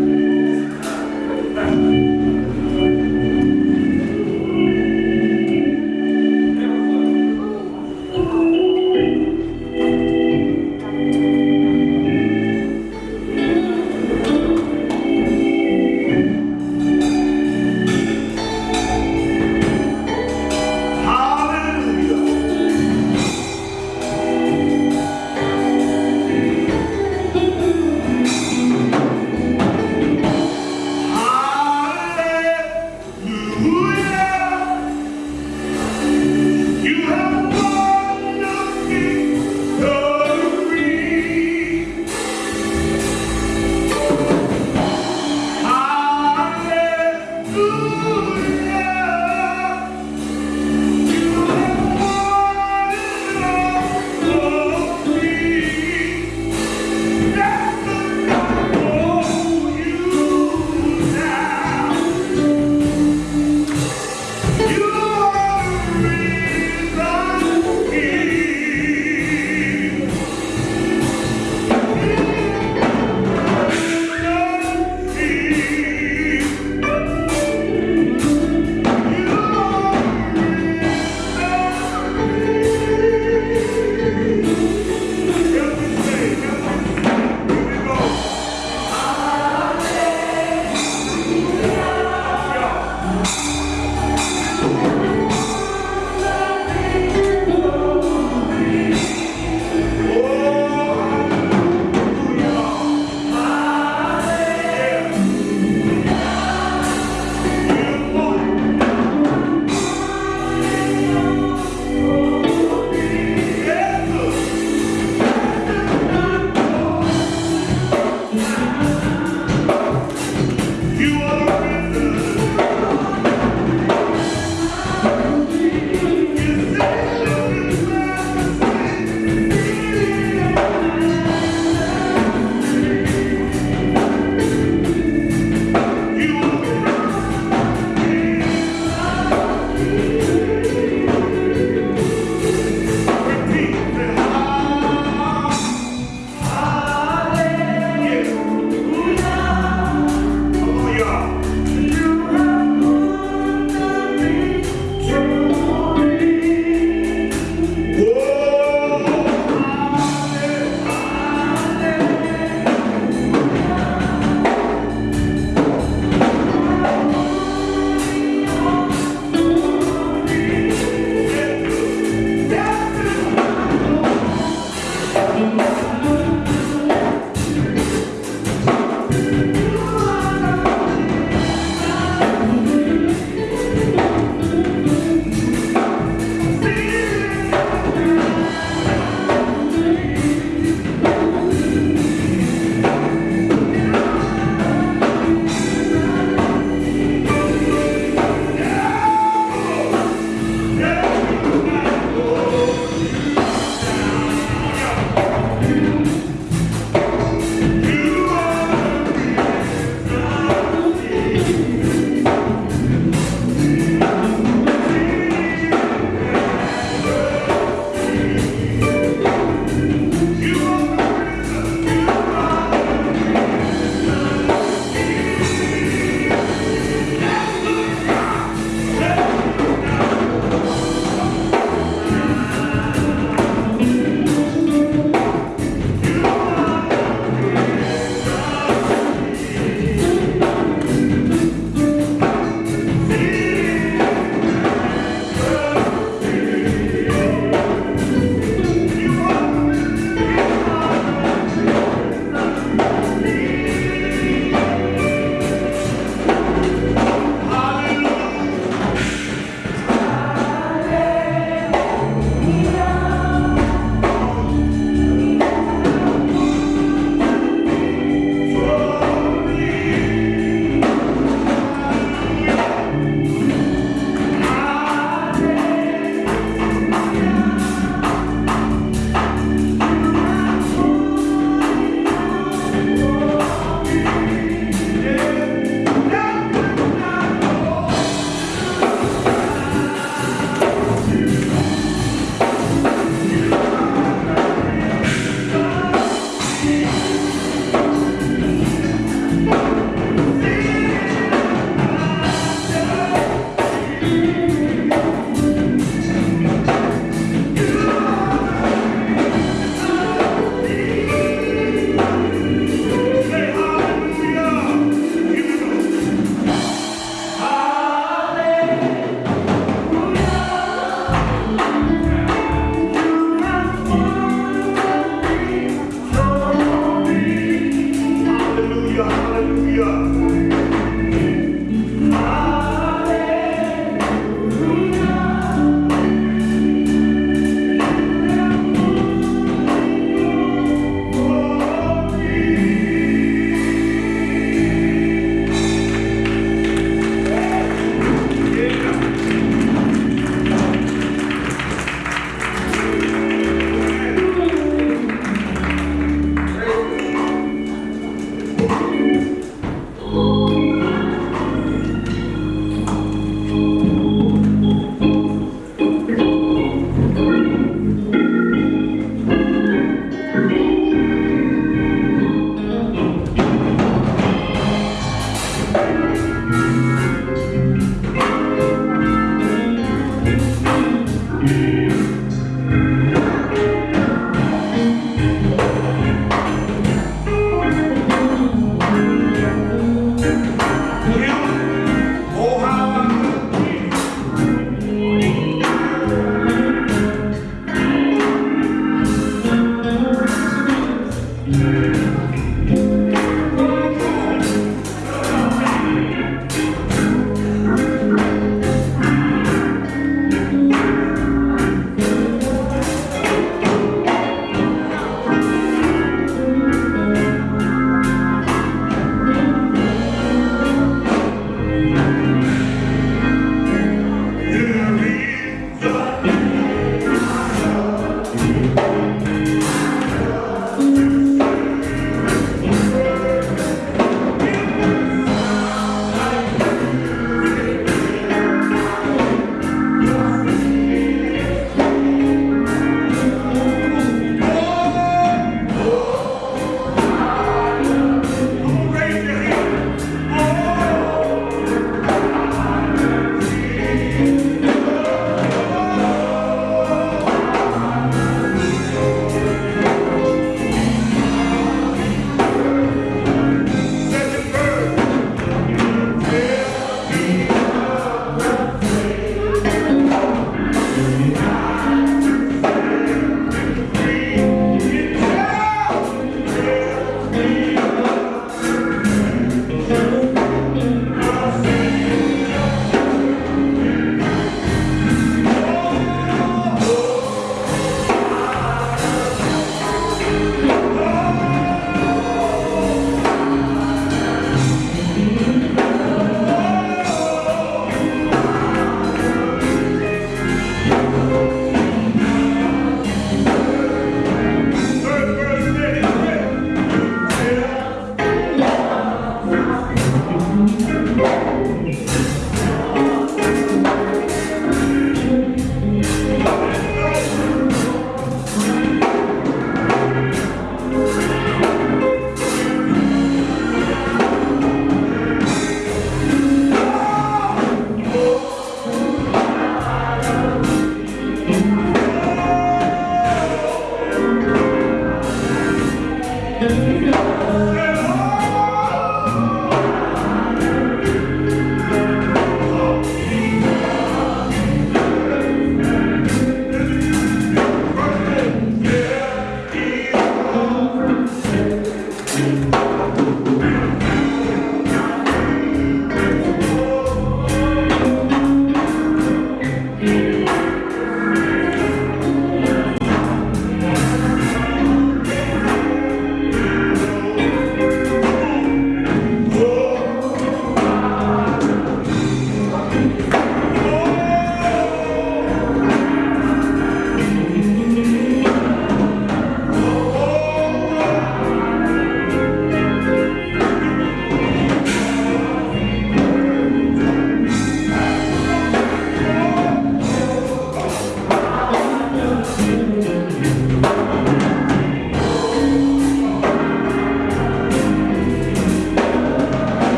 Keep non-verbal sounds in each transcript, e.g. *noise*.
Hallelujah.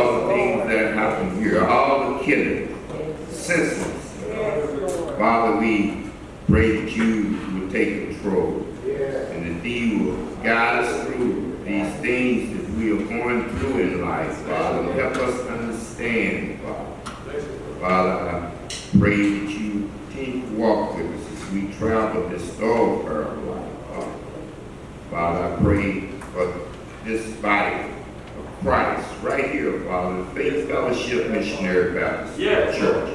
All the things that happen here, all the killing, senseless. Father, we pray that you will take control and that you will guide us through these things that we are going through in life, Father. Help us understand, Father. Father, I pray that you continue to walk with us as we travel this thoroughfare of life, Father. Father, I pray for this body Christ right here, Father, Faith Fellowship Missionary Baptist Yes. Church.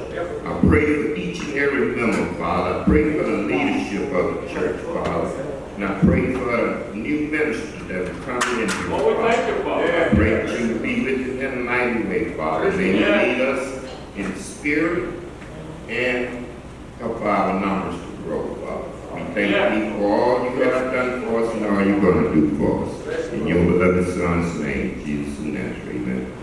I pray for each and every member, Father. I pray for the leadership of the church, Father. And I pray for the new ministers that are coming in here, Father. thank you, I pray that you be with them in a mighty way, Father. May you lead us in spirit and help our numbers to grow, Father. We thank you for all you have done for us and all you're going to do for us. In your beloved Son's name, Jesus of Nazareth, amen.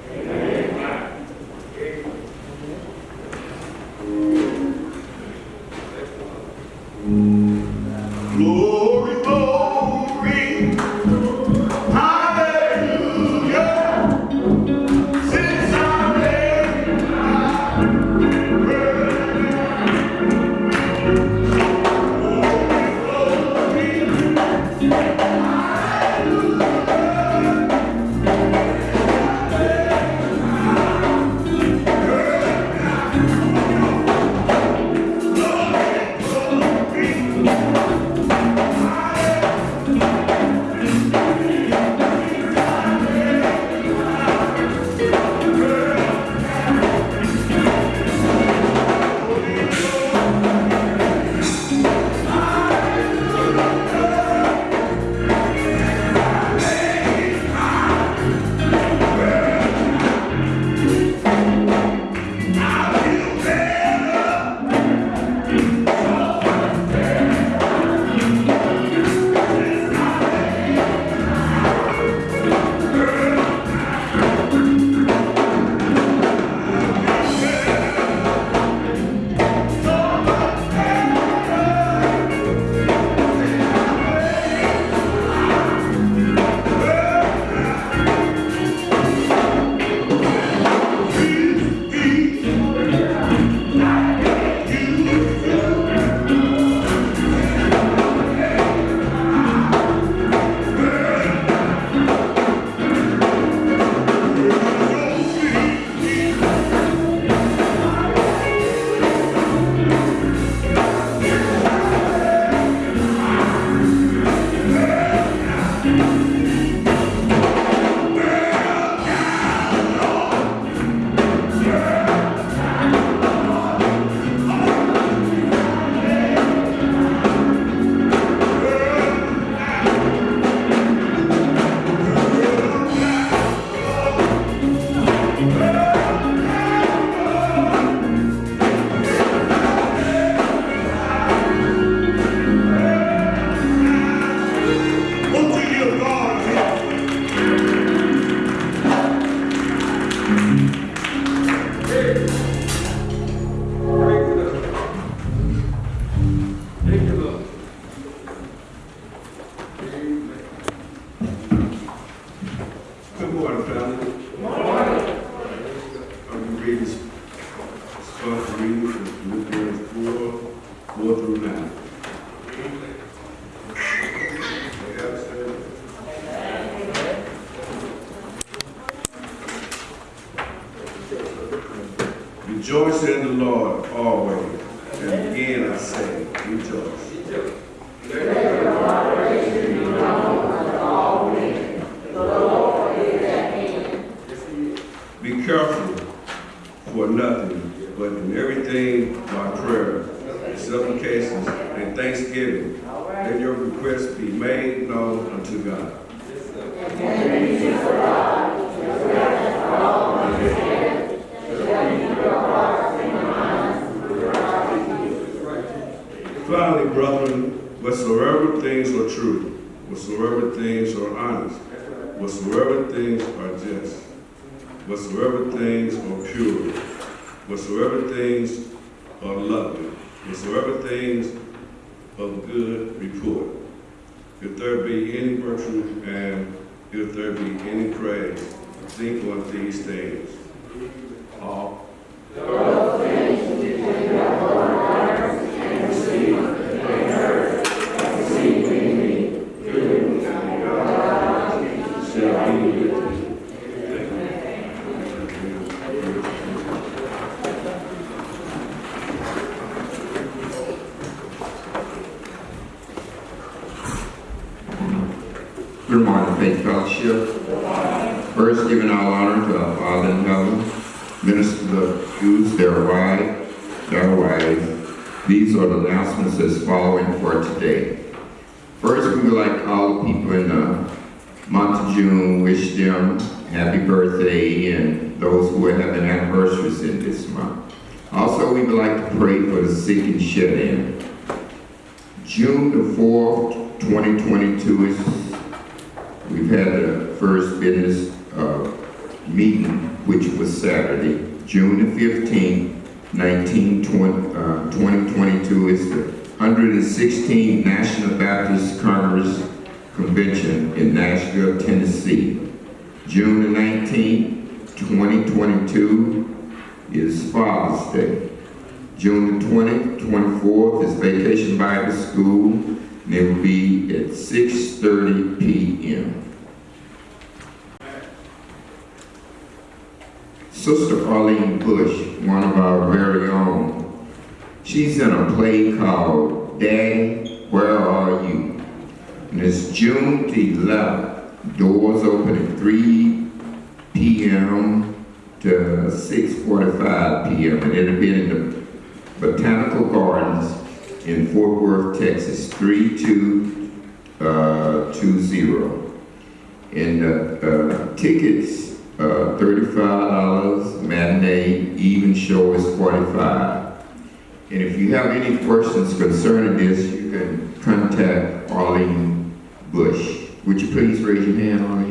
Careful for nothing, but in everything by prayer, supplications, and thanksgiving, let your request be made known unto God. Finally, brethren, whatsoever things are true, whatsoever things are honest, whatsoever things are just, whatsoever things are pure, whatsoever things are lovely, whatsoever things of good report, if there be any virtue and if there be any praise, think on these things. All. Shall be with you. Good morning, Faith Fellowship. First, giving all honor to our Father in heaven, minister the Jews, their wives, their wives. These are the announcements that's following for today. First, we would like all the people in the month of June wish them happy birthday and those who are having anniversaries in this month. Also, we would like to pray for the sick and shed in. June the 4th, 2022 is We've had the first business uh, meeting, which was Saturday, June the 15th, 1920 uh, 2022 is the 116th National Baptist Congress Convention in Nashville, Tennessee. June the 19th, 2022 is Father's Day. June the 20th, 24th is Vacation Bible School, and it will be at 6:30 PM. Sister Arlene Bush, one of our very own, she's in a play called Daddy, Where Are You? And it's June the 11th. Doors open at 3 p.m. to 6:45 p.m. and it'll be in the Botanical Gardens in Fort Worth, Texas, 3220. And uh, uh, tickets, uh, $35, matinee, even show is 45 And if you have any questions concerning this, you can contact Arlene Bush. Would you please raise your hand, Arlene?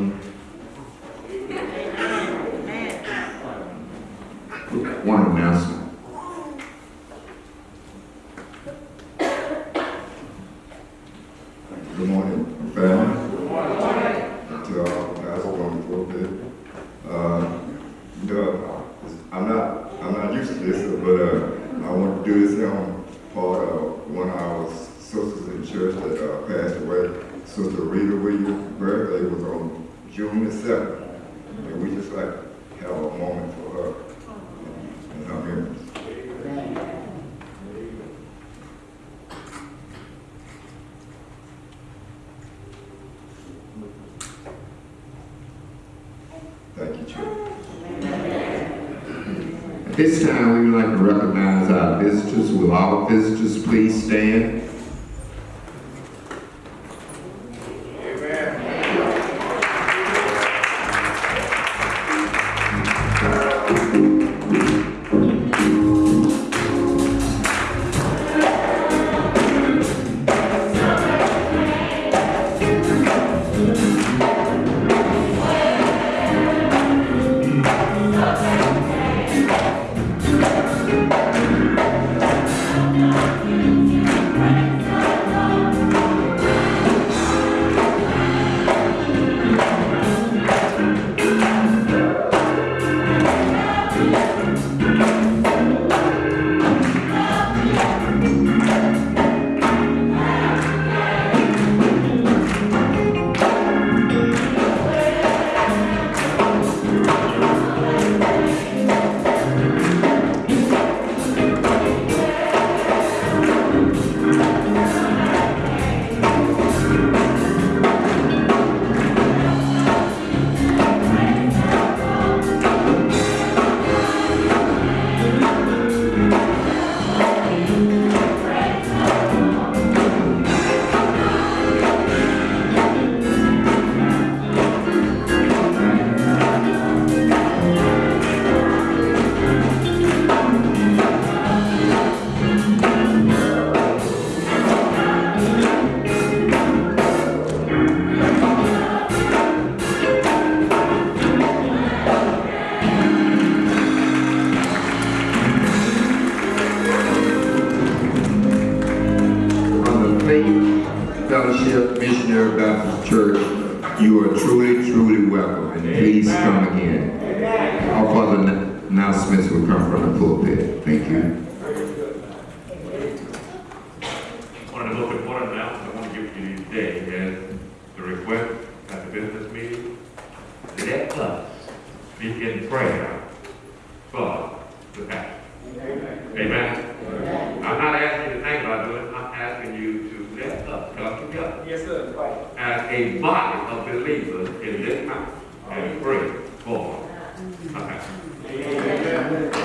Amen.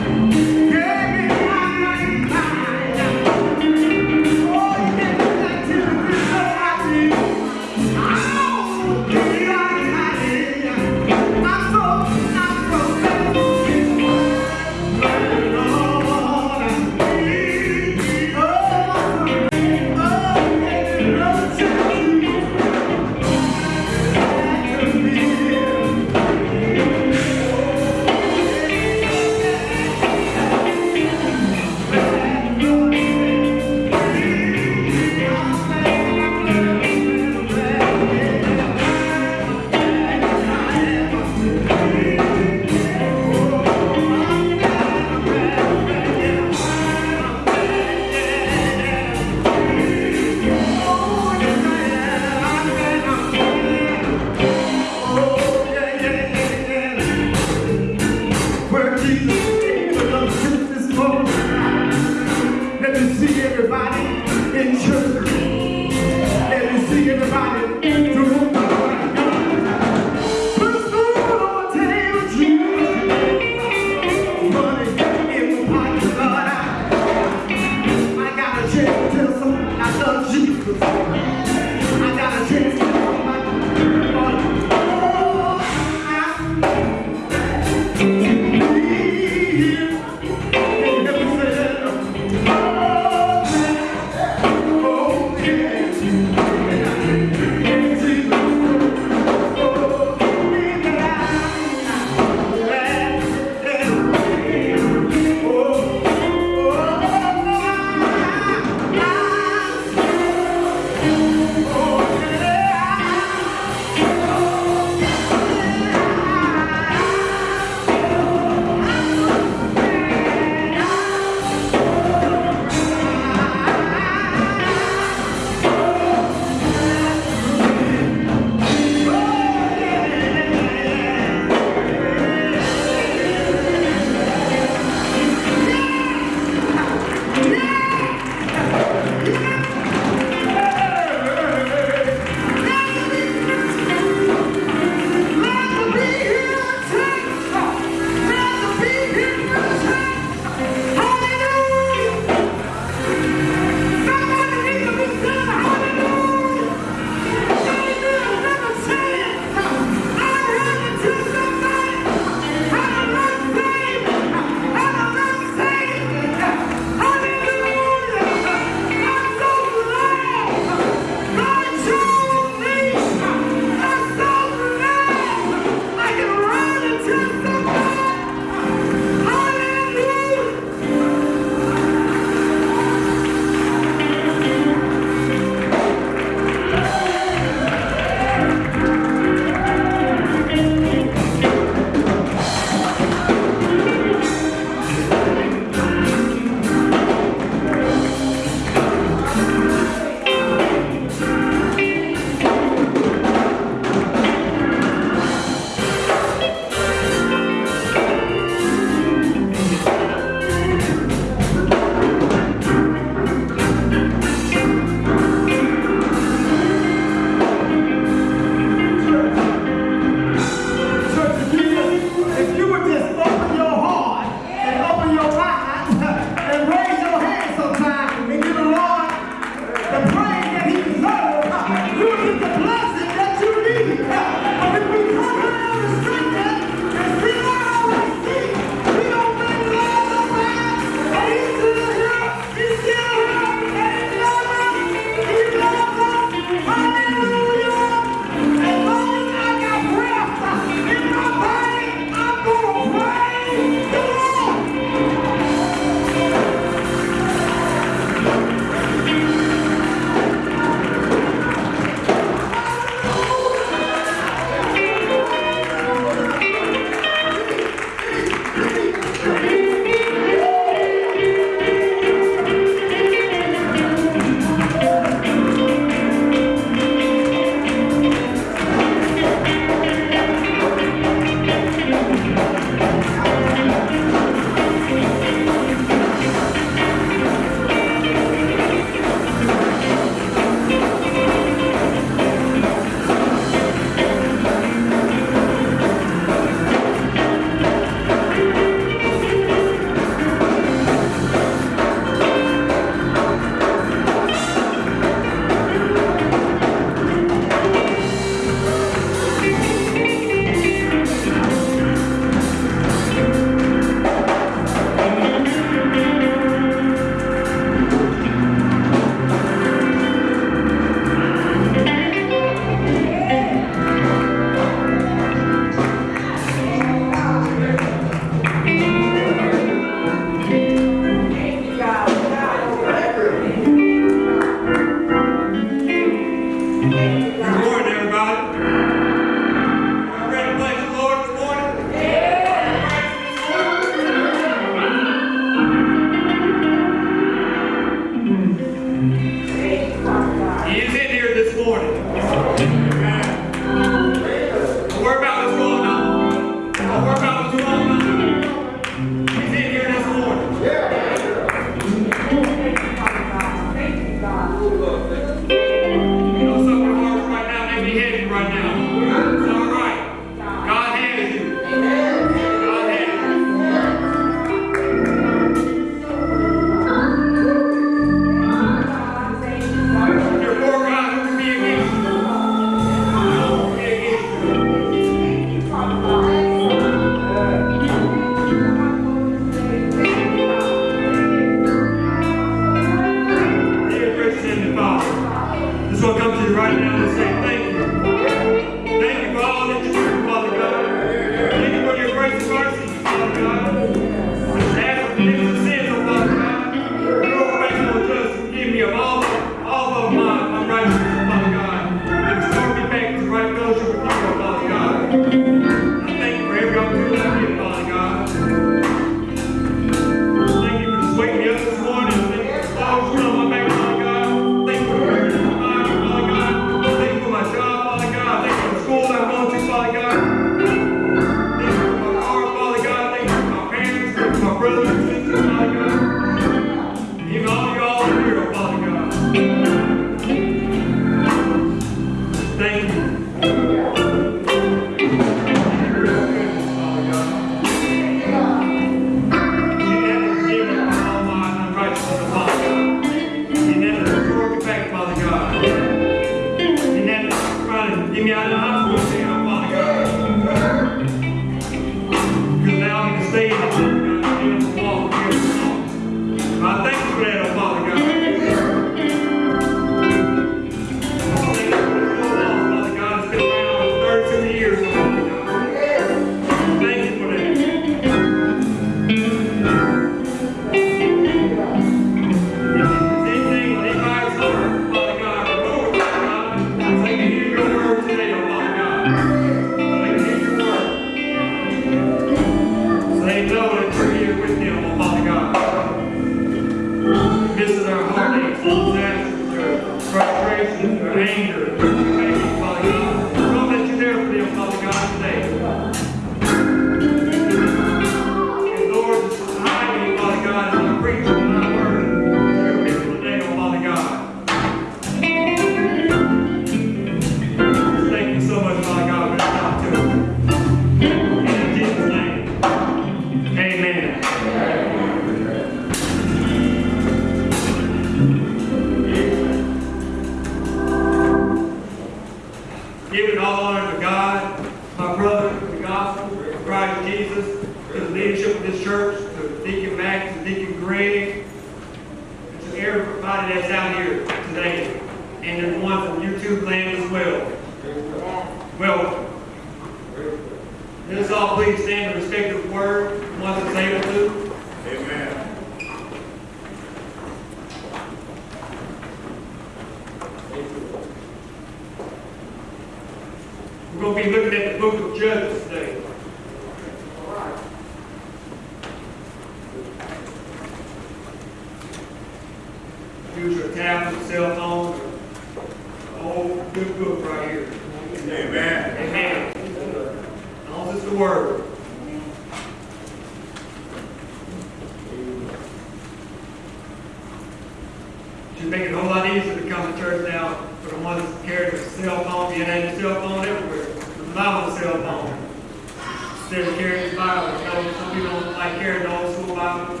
very tired of those. Some people don't like carrying the old school Bible,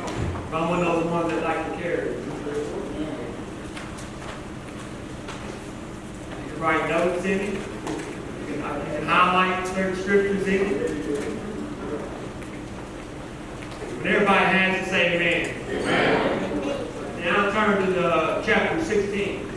but I'm one of those ones that like to carry. You can write notes in it. You can, highlight certain scriptures in it. When everybody has the say amen. Amen. Now turn to the chapter 16.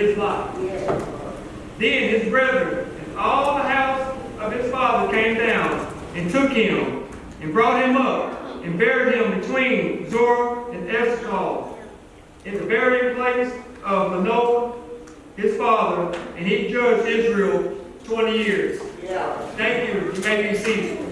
his life. Then his brethren and all the house of his father came down and took him and brought him up and buried him between Zorah and Eshtaol in the burying place of Manoah, his father, and he judged Israel 20 years. Yeah. Thank you. You may be seated.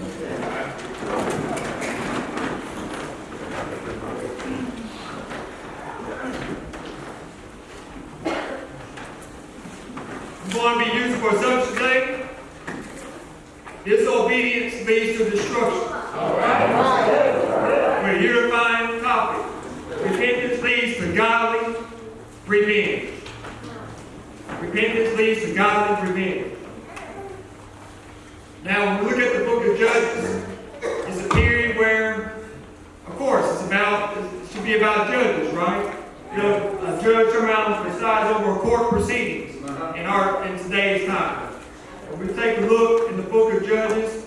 Presides over court proceedings uh-huh. in our, in today's time. When we take a look in the book of Judges,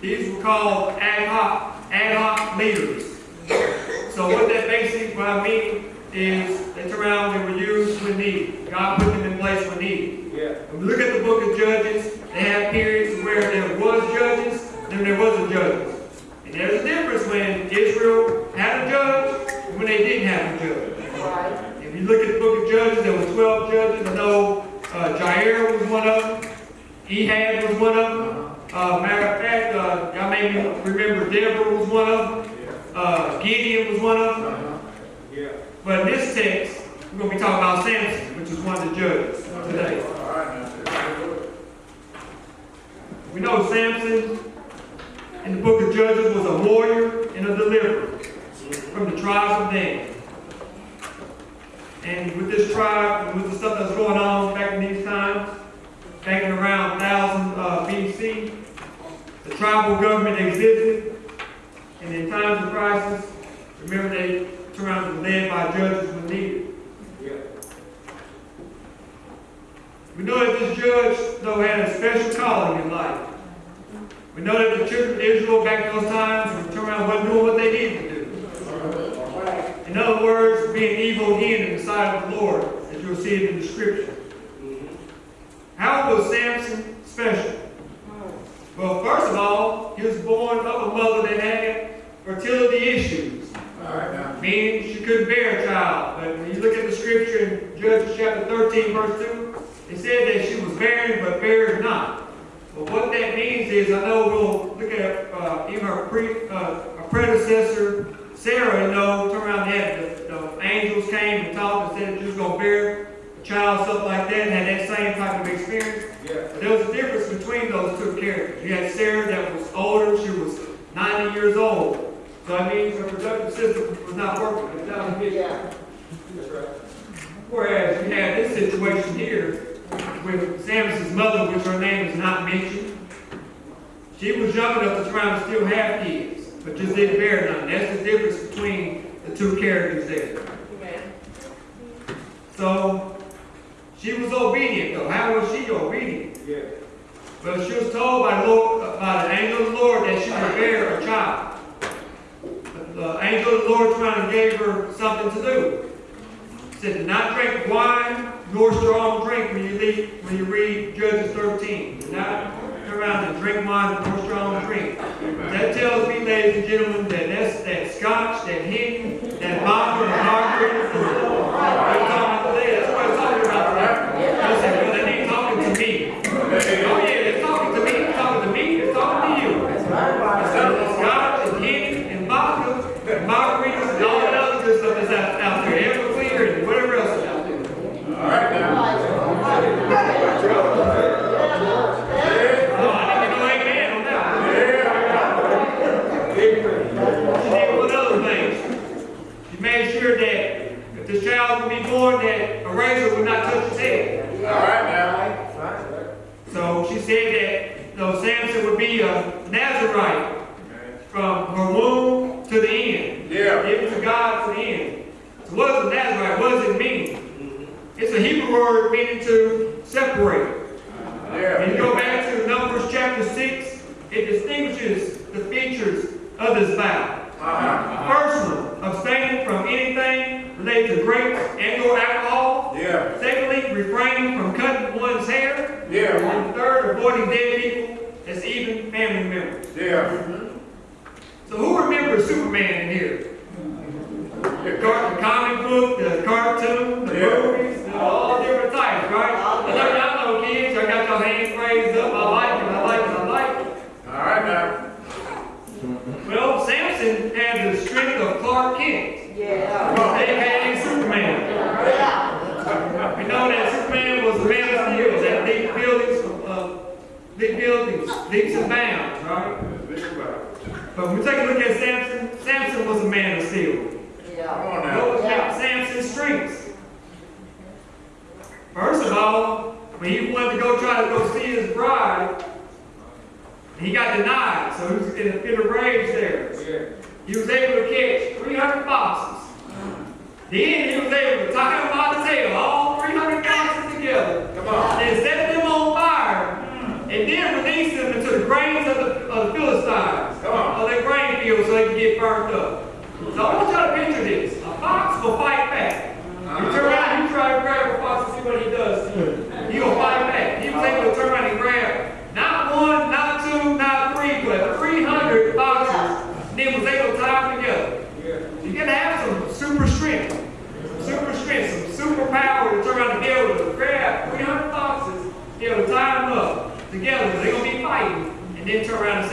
these were called ad hoc, ad hoc leaders. So what that basically, what I mean is, they turn around, they were used when needed. God put them in place when needed. When we look at the book of Judges, they had periods where there was judges, then there wasn't judges. And there's a difference when Israel had a judge and when they didn't have a judge. If you look at the book of Judges, there were 12 judges. I know uh, Jair was one of them. Ehud was one of them. Uh, matter of fact, uh, y'all may remember Deborah was one of them. Uh, Gideon was one of them. But in this text, we're going to be talking about Samson, which is one of the judges today. We know Samson in the book of Judges was a warrior and a deliverer from the tribes of Dan. And with this tribe, and with the stuff that's going on back in these times, back in around 1000 uh, BC, the tribal government existed. And in times of crisis, remember they turned around and led by judges when needed. We know that this judge, though, had a special calling in life. We know that the children of Israel back in those times were turned around wasn't doing what they needed to do. In other words, being evil again in the sight of the Lord, as you'll see it in the scripture. How was Samson special? Well, first of all, he was born of a mother that had fertility issues. All right. Meaning she couldn't bear a child. But when you look at the scripture in Judges chapter 13, verse 2, it said that she was barren but bare not. But what that means is, I know we'll look at uh, even her, pre, uh, her predecessor, Sarah, you know, turn around and had angels came and talked and said that you was going to bear a child, something like that, and had that same type of experience. But there was a difference between those two characters. You had Sarah that was older, she was 90 years old. So that means her reproductive system was not working. It's not efficient. Whereas you have this situation here with Samson's mother, which her name is not mentioned. She was young enough to try to still have kids, but just didn't bear none. That's the difference between the two characters there. So she was obedient though. How was she obedient? Yeah. Well, she was told by, Lord, by the angel of the Lord that she would bear a child. The angel of the Lord trying to gave her something to do. He said, "Do not drink wine nor strong drink when you read, when you read Judges 13. Do not turn around and drink wine nor strong drink. That tells me, ladies and gentlemen, that that's that scotch, that hen, that vodka, and margarita. We're talking about today. That's what it's talking about today.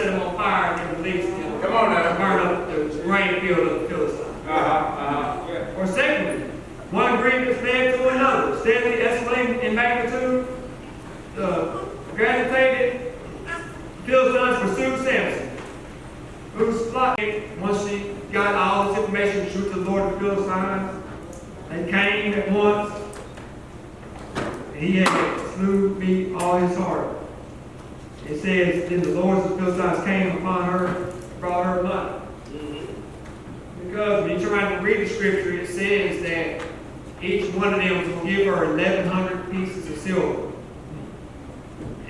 Set them on fire and then release them. Come on now. Burn up the grain field of the Philistines. Uh-huh, uh-huh. Or secondly, one grievance led to another, steadily escalating in magnitude. The agitated Philistines pursued Samson, whose plot, once she got all this information, truth of the Lord of the Philistines, they came at once, and he had slew me all his heart. It says, then the lords of the Philistines came upon her, brought her money. Mm-hmm. Because when you try to read the scripture, it says that each one of them was going to give her 1,100 pieces of silver.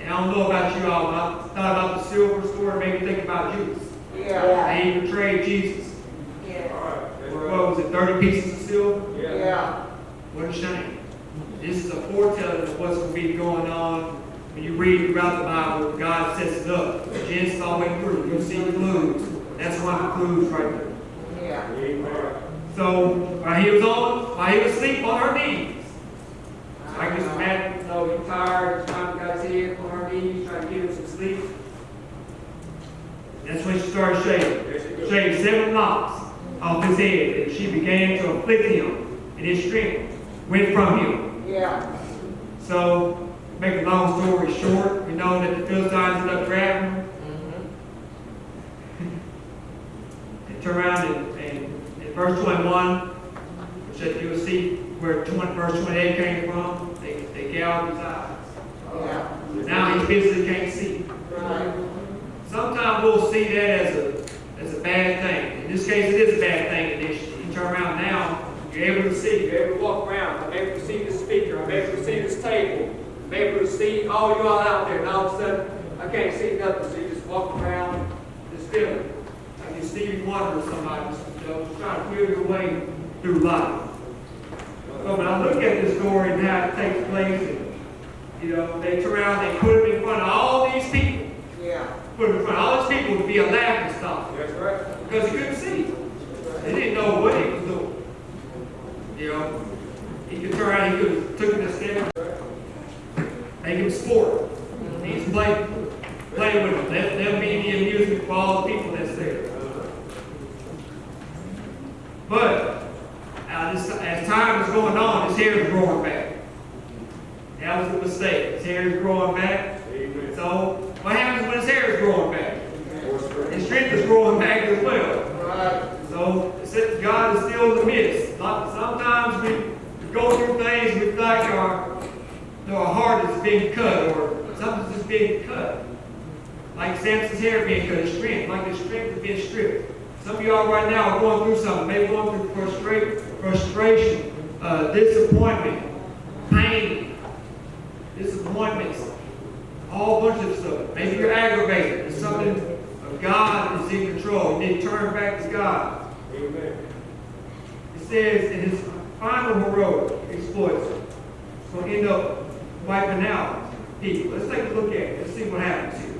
And I don't know about you all, but I thought about the silver story, made me think about Judas. Yeah. And he betrayed Jesus. Yeah. For, what was it, 30 pieces of silver? Yeah. What a shame. This is a foretelling of what's going to be going on when you read throughout the Bible. God sets it up. Genesis all the way through. You'll see the clues. That's one of the clues right there. Yeah. So while he was on, while he was asleep on her knees, I can just imagine, you know, he's tired, trying to got his head on her knees, trying to get him some sleep. That's when she started shaving, shaved seven locks off his head, and she began to afflict him, and his strength went from him. Yeah. So, make a long story short, we know that the Philistines ended up grabbing him, and turn around and, and in verse 21, which that you will see where 20, verse 28 came from, they, they gouged his eyes. Yeah. Now he physically can't see. Right. Sometimes we'll see that as a, as a bad thing. In this case, it is a bad thing initially. You turn around now, you're able to see, you're able to walk around, I'm able to see the speaker, I'm able to see this table, I'm able to see all you all out there, and all of a sudden, I can't see nothing, so you just walk around, just feeling. Like you Stevie Wonder or somebody, you know, just trying to feel your way through life. But when I look at this story and how it takes place, and, you know, they turn around, they put him in front of all these people, Yeah. put him in front of all these people to be a laughing stock. That's right. Because he couldn't see. They didn't know what he was doing. You know, he could turn around, he could have took him to stand, make him sport. He's play, play with them. Let them be the amusement for all the people that's there. But uh, this, as time is going on, his hair is growing back. That was the mistake. His hair is growing back. So what happens when his hair is growing back? His strength is growing back as well. Right. So God is still in the midst. Sometimes we go through things we feel like our, a heart is being cut or something's just being cut. Like Samson's hair being cut, his strength, like his strength is being stripped. Some of y'all right now are going through something, maybe going through frustration, frustration, uh, disappointment, pain, disappointments, a whole bunch of stuff. Maybe you're aggravated. It's something of God is in control. You need to turn back to God. Amen. It says in his final heroic exploits, it's going to end up wiping out people. Let's take a look at it. Let's see what happens here.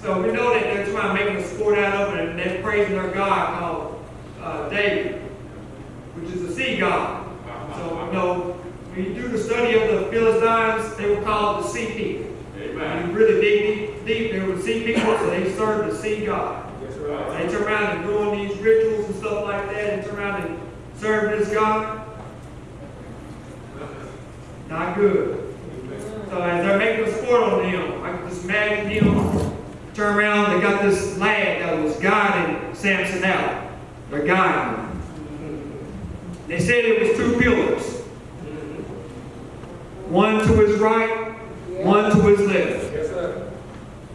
So we know that they're trying to make a sport out of it, and they're praising their God called uh, Dagon. which is a sea god. So, you know, when you do the study of the Philistines, they were called the sea people. When you really dig deep, deep, they were sea people, so they served the sea god. That's right. They turn around and doing these rituals and stuff like that, and turn around and serve this God. Not good. So as they're making a sport on him, I can just imagine him turn around, they got this lad that was guiding Samson out. They're guiding him. They said it was two pillars. One to his right, one to his left.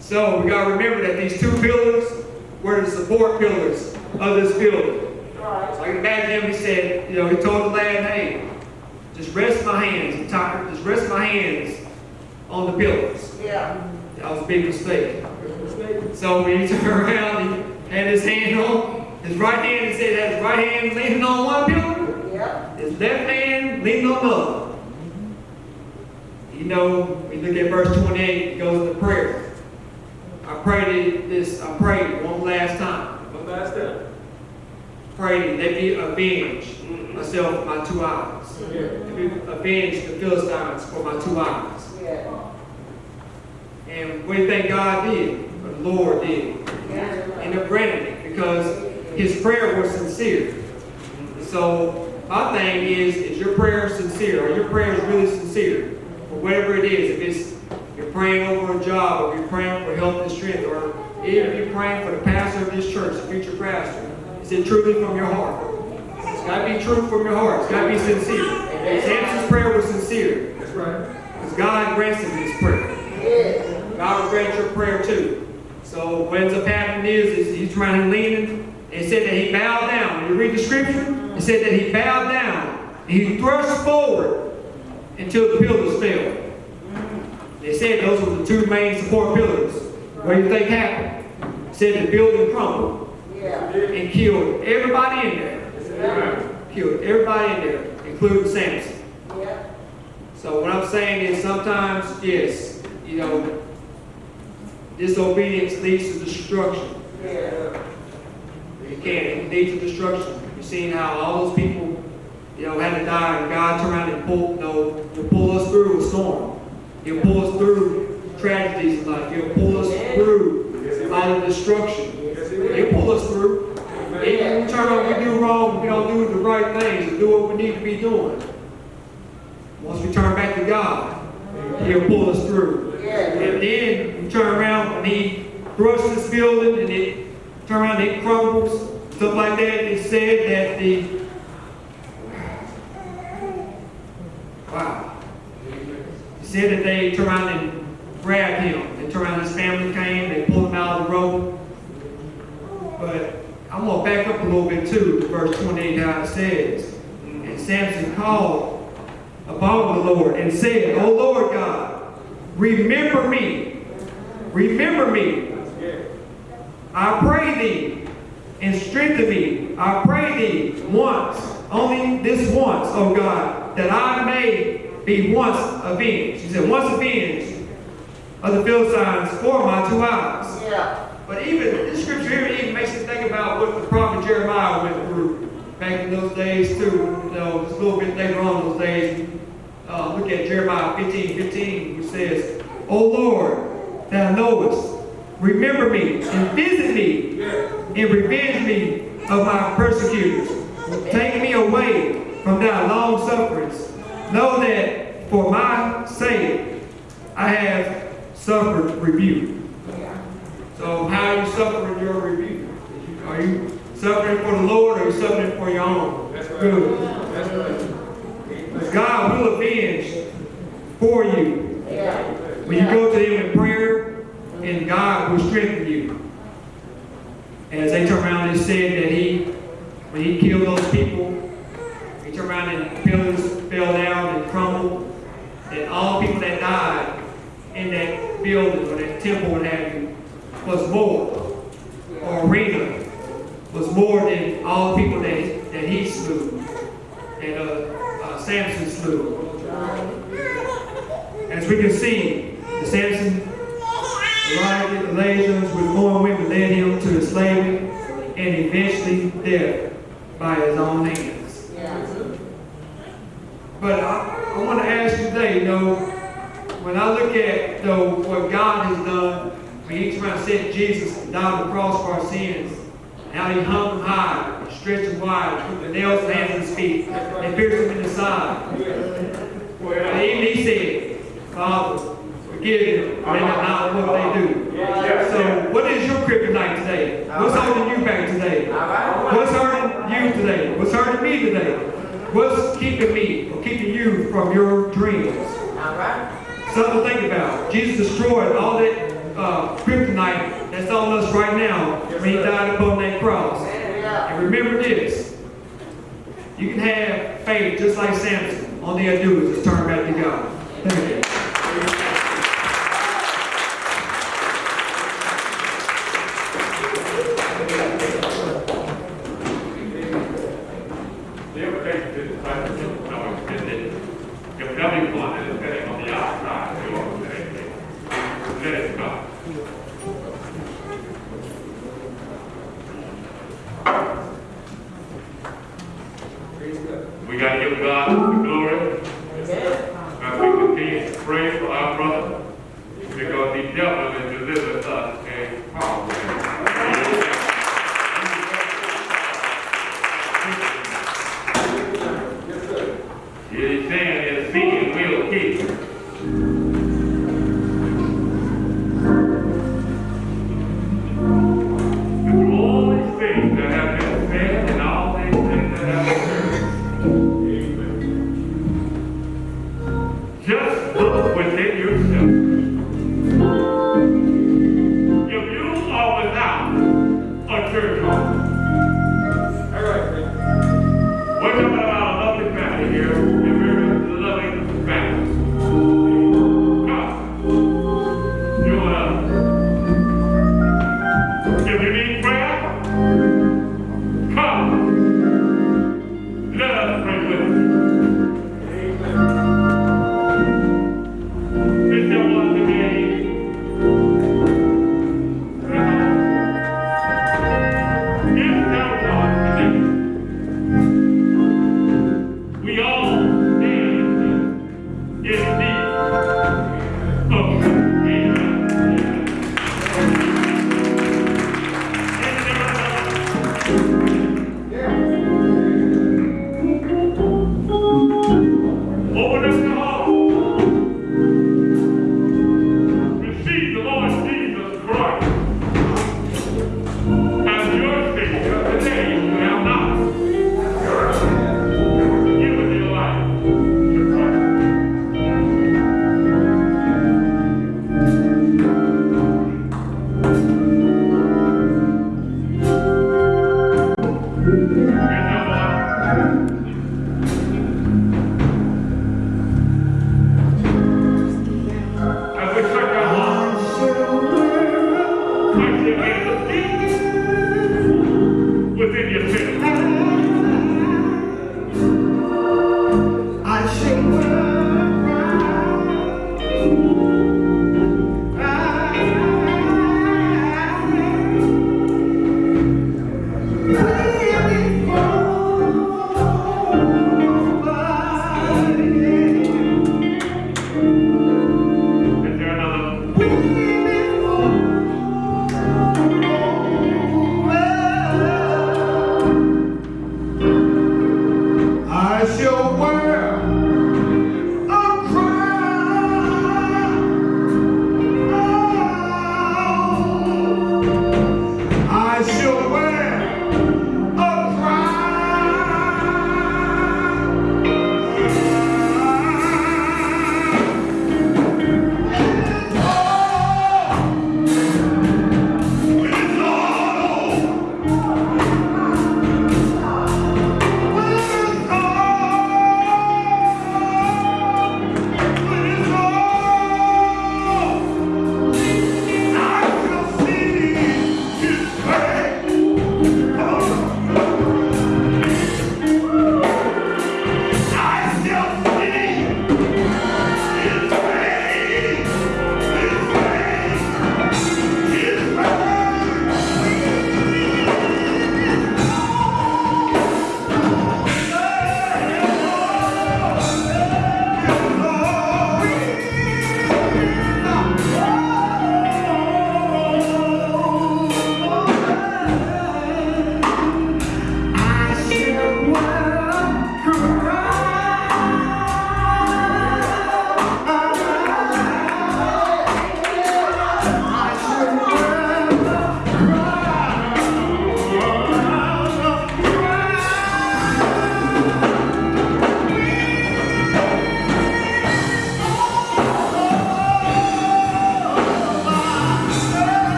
So we gotta remember that these two pillars were the support pillars of this building. So I can imagine him, he said, you know, he told the lad, hey, rest my hands, I'm tired, just rest my hands on the pillows. Yeah. That was a big mistake. So when he *laughs* turned around, he had his hand on, his right hand, he said, had his right hand leaning on one pillar, Yeah. his left hand leaning on the other. You know, we look at verse 28, it goes into prayer. I prayed this, I prayed one last time. One last time. Pray that be avenged myself for my two eyes. Avenged the Philistines for my two eyes. And we thank God did, the Lord did. And it granted it because his prayer was sincere. So my thing is, is your prayer sincere? Are your prayers really sincere? For whatever it is, if it's you're praying over a job, or you're praying for health and strength, or even if you're praying for the pastor of this church, the future pastor, is it truly from your heart? It's got to be true from your heart. It's got to be sincere. Samson's prayer was sincere. That's right. Because God granted his prayer. Yes. God will grant your prayer too. So what ends up happening is, is he's trying to lean. It said that he bowed down. When you read the scripture, it said that he bowed down. And he thrust forward until the pillars fell. They said those were the two main support pillars. What do you think happened? It said the building crumbled Yeah. and killed everybody in there. Killed everybody in there, including Samson. Yeah. So what I'm saying is sometimes, yes, you know, disobedience leads to destruction. Yeah. It can, it leads to destruction. You've seen how all those people, you know, had to die and God turned around and pulled, you know, will pull us through a storm. He'll pull us through tragedies in life. He'll pull us through all of destruction. He'll pull us through. We turn around, we do wrong, we don't do the right things, do what we need to be doing. Once we turn back to God, He'll pull us through. And then we turn around and he thrusts this building and it turn around and it crumbles, stuff like that. It said that the wow. It said that they turned around and grabbed him. They turned around, his family came, they pulled him out of the road. But I'm gonna back up a little bit too, to verse 28 how it says. And Samson called upon the Lord and said, O Lord God, remember me. Remember me. I pray thee and strengthen me. I pray thee once, only this once, O God, that I may be once avenged. He said, once avenged of the Philistines for my two eyes. Yeah. But even this scripture here even makes me think about what the prophet Jeremiah went through back in those days too. You know, just a little bit later on those days. Uh, look at Jeremiah 15, 15, which says, O Lord, thou knowest, remember me and visit me and revenge me of my persecutors. Take me away from thy long sufferings. Know that for my sake I have suffered rebuke. So how are you suffering your rebuke? Are you suffering for the Lord or are you suffering for your own That's right. good? That's right. God will avenge for you. Yeah. When you go to Him in prayer, and God will strengthen you. As they turn around and said that He, when He killed those people, He turned around and pillars fell down and crumbled, and all people that died in that building or that temple, have you, was more, or arena, was more than all the people that, that he slew, and uh, uh, Samson slew. As we can see, the Samson arrived the legions with foreign women led him to the slavery and eventually death by his own hands. Yeah. But I, I want to ask you today, you know, when I look at you know, what God has done, when He turned around sent Jesus to die on the cross for our sins, and how He hung him high, and stretched him wide, put the nails in the hands and his feet, and pierced him in the side. And even He said, Father, forgive them, they know not what they do. So, what is your kryptonite today? What's holding you back today? What's hurting you today? What's hurting me today? What's keeping me or keeping you from your dreams? All right. Something to think about. Jesus destroyed all that